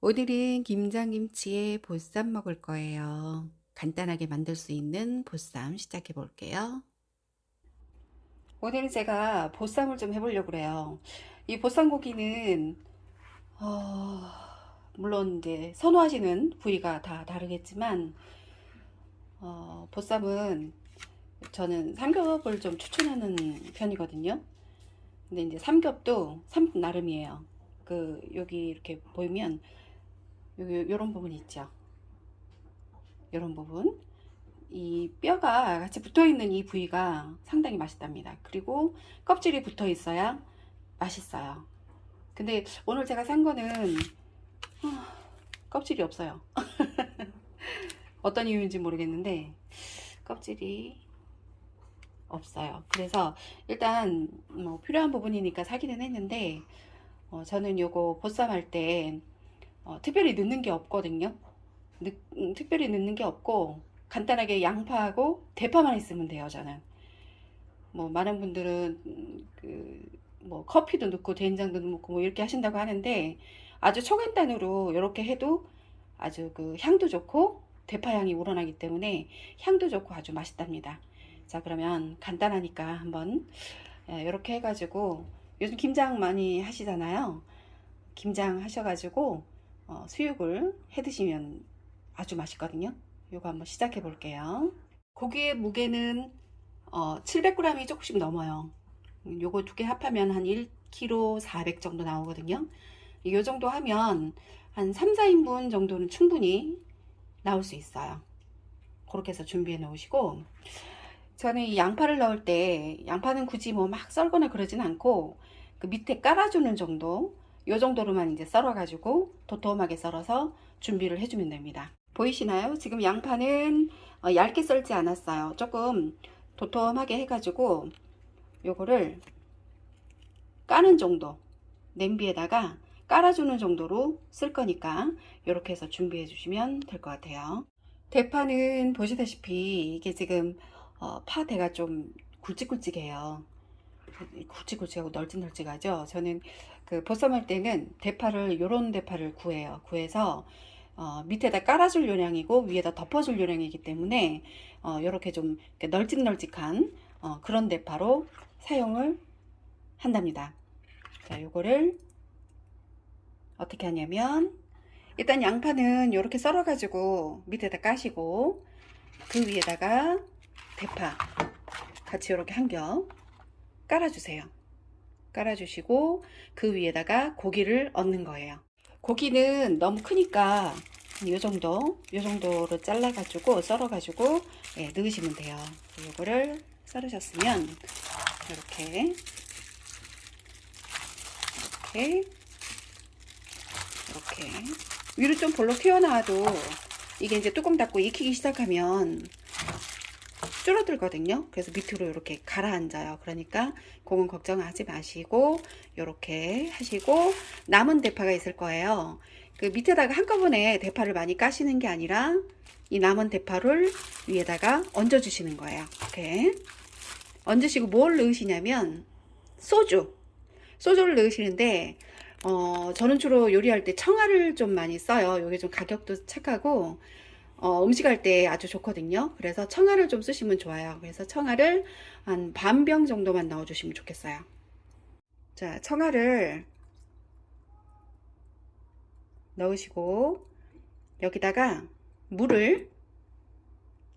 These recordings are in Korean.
오늘은 김장김치에 보쌈 먹을 거예요. 간단하게 만들 수 있는 보쌈 시작해 볼게요. 오늘은 제가 보쌈을 좀 해보려고 그래요. 이 보쌈 고기는 어, 물론 이제 선호하시는 부위가 다 다르겠지만 어, 보쌈은 저는 삼겹을 좀 추천하는 편이거든요. 근데 이제 삼겹도 삼겹 나름이에요. 그 여기 이렇게 보이면 요, 런 부분 있죠. 요런 부분. 이 뼈가 같이 붙어 있는 이 부위가 상당히 맛있답니다. 그리고 껍질이 붙어 있어야 맛있어요. 근데 오늘 제가 산 거는 어, 껍질이 없어요. 어떤 이유인지 모르겠는데 껍질이 없어요. 그래서 일단 뭐 필요한 부분이니까 사기는 했는데 어, 저는 요거 보쌈 할때 어, 특별히 넣는 게 없거든요. 늦, 음, 특별히 넣는 게 없고 간단하게 양파하고 대파만 있으면 돼요. 저는 뭐 많은 분들은 음, 그뭐 커피도 넣고 된장도 넣고 뭐 이렇게 하신다고 하는데 아주 초간단으로 이렇게 해도 아주 그 향도 좋고 대파 향이 우러나기 때문에 향도 좋고 아주 맛있답니다. 자 그러면 간단하니까 한번 이렇게 예, 해가지고 요즘 김장 많이 하시잖아요. 김장 하셔가지고 어, 수육을 해 드시면 아주 맛있거든요. 이거 한번 시작해 볼게요. 고기의 무게는 어, 700g이 조금씩 넘어요. 요거 두 개 합하면 한 1kg 400 정도 나오거든요. 이 정도 하면 한 3, 4인분 정도는 충분히 나올 수 있어요. 그렇게 해서 준비해 놓으시고 저는 이 양파를 넣을 때 양파는 굳이 뭐 막 썰거나 그러진 않고 그 밑에 깔아주는 정도 이 정도로만 이제 썰어 가지고 도톰하게 썰어서 준비를 해주면 됩니다. 보이시나요? 지금 양파는 어, 얇게 썰지 않았어요. 조금 도톰하게 해 가지고 요거를 까는 정도 냄비에다가 깔아주는 정도로 쓸 거니까 이렇게 해서 준비해 주시면 될 것 같아요. 대파는 보시다시피 이게 지금 어, 파대가 좀 굵직굵직해요 굵직굵직하고 널찍널찍하죠? 저는 그 보쌈할 때는 대파를 요런 대파를 구해요. 구해서 어, 밑에다 깔아줄 요량이고 위에다 덮어줄 요량이기 때문에 어, 이렇게 좀 널찍널찍한 어, 그런 대파로 사용을 한답니다. 자 요거를 어떻게 하냐면 일단 양파는 이렇게 썰어 가지고 밑에다 까시고 그 위에다가 대파 같이 이렇게 한 겹 깔아주세요. 깔아주시고 그 위에다가 고기를 얹는 거예요. 고기는 너무 크니까 이 정도 이 정도로 잘라 가지고 썰어 가지고 예, 넣으시면 돼요. 이거를 썰으셨으면 이렇게 이렇게 이렇게 위로 좀 볼록 튀어나와도 이게 이제 뚜껑 닫고 익히기 시작하면 줄어들거든요. 그래서 밑으로 이렇게 가라앉아요. 그러니까 그건 걱정하지 마시고 이렇게 하시고 남은 대파가 있을 거예요. 그 밑에다가 한꺼번에 대파를 많이 까시는 게 아니라 이 남은 대파를 위에다가 얹어 주시는 거예요. 이렇게 얹으시고 뭘 넣으시냐면 소주 소주를 넣으시는데 어, 저는 주로 요리할 때 청아를 좀 많이 써요. 이게 좀 가격도 착하고 어, 음식할 때 아주 좋거든요. 그래서 청아를 좀 쓰시면 좋아요. 그래서 청아를 한 반 병 정도만 넣어 주시면 좋겠어요. 자, 청아를 넣으시고 여기다가 물을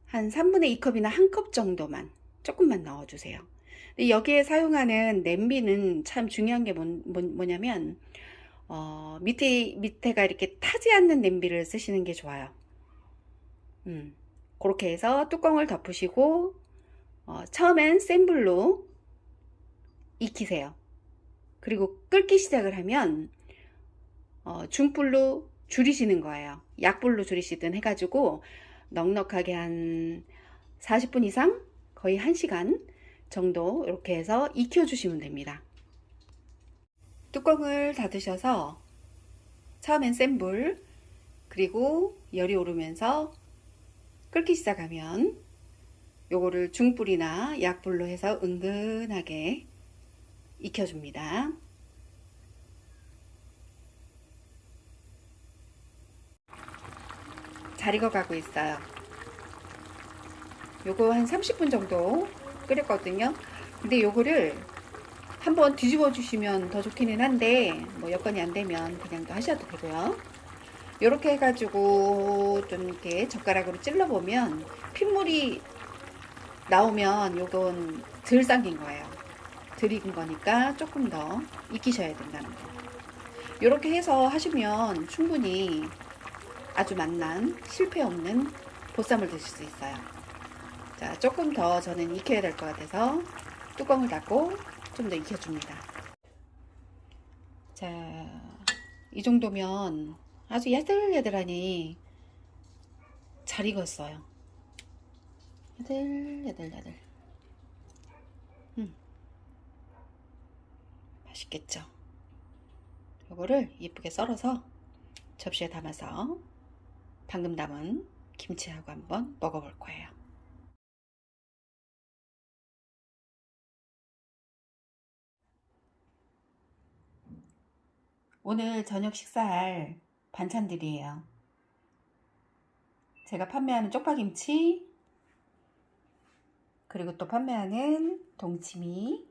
한 3분의 2컵이나 한 컵 정도만 조금만 넣어 주세요. 여기에 사용하는 냄비는 참 중요한 게 뭐, 뭐 냐면 어, 밑에 밑에가 이렇게 타지 않는 냄비를 쓰시는 게 좋아요. 음, 그렇게 해서 뚜껑을 덮으시고 어, 처음엔 센 불로 익히세요. 그리고 끓기 시작을 하면 어, 중불로 줄이시는 거예요. 약불로 줄이시든 해가지고 넉넉하게 한 40분 이상 거의 1시간 정도 이렇게 해서 익혀 주시면 됩니다. 뚜껑을 닫으셔서 처음엔 센 불 그리고 열이 오르면서 끓기 시작하면 요거를 중불이나 약불로 해서 은근하게 익혀줍니다. 잘 익어가고 있어요. 요거 한 30분 정도 끓였거든요. 근데 요거를 한번 뒤집어 주시면 더 좋기는 한데 뭐 여건이 안 되면 그냥 또 하셔도 되고요. 이렇게 해가지고 좀 이렇게 젓가락으로 찔러 보면 핏물이 나오면 요건 덜 잠긴 거예요. 덜 익은 거니까 조금 더 익히셔야 된다는 거. 이렇게 해서 하시면 충분히 아주 맛난 실패 없는 보쌈을 드실 수 있어요. 자, 조금 더 저는 익혀야 될 것 같아서 뚜껑을 닫고 좀 더 익혀줍니다. 자, 이 정도면 아주 야들야들하니 잘 익었어요. 야들야들야들. 음. 맛있겠죠? 요거를 예쁘게 썰어서 접시에 담아서 방금 담은 김치하고 한번 먹어볼 거예요. 오늘 저녁 식사할 반찬들이에요. 제가 판매하는 쪽파김치, 그리고 또 판매하는 동치미,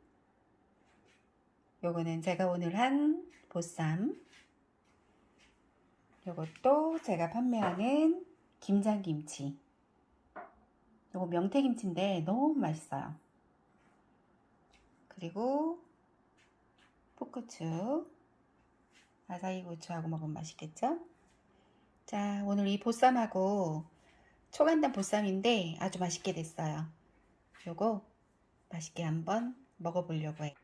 요거는 제가 오늘 한 보쌈, 요것도 제가 판매하는 김장김치. 요거 명태김치인데 너무 맛있어요. 그리고 풋고추, 아사히 고추하고 먹으면 맛있겠죠? 자, 오늘 이 보쌈하고 초간단 보쌈인데 아주 맛있게 됐어요. 요거 맛있게 한번 먹어보려고 해요.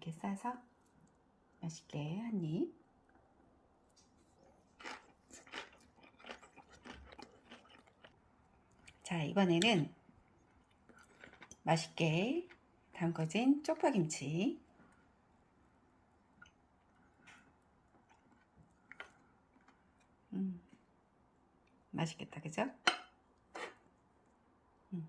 이렇게 싸서 맛있게 한 입. 자, 이번에는 맛있게 담궈진 쪽파김치. 음, 맛있겠다, 그죠? 음.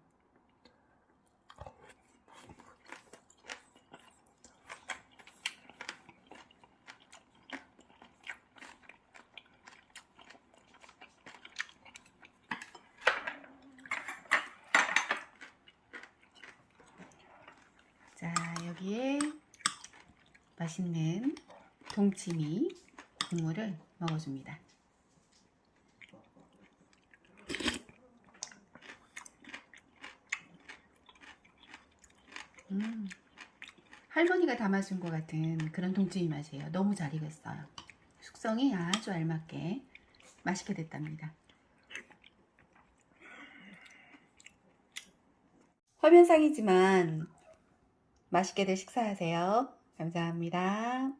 자, 여기에 맛있는 동치미 국물을 먹어줍니다. 음, 할머니가 담아준 것 같은 그런 동치미 맛이에요. 너무 잘 익었어요. 숙성이 아주 알맞게 맛있게 됐답니다. 화면상이지만 맛있게들 식사하세요. 감사합니다.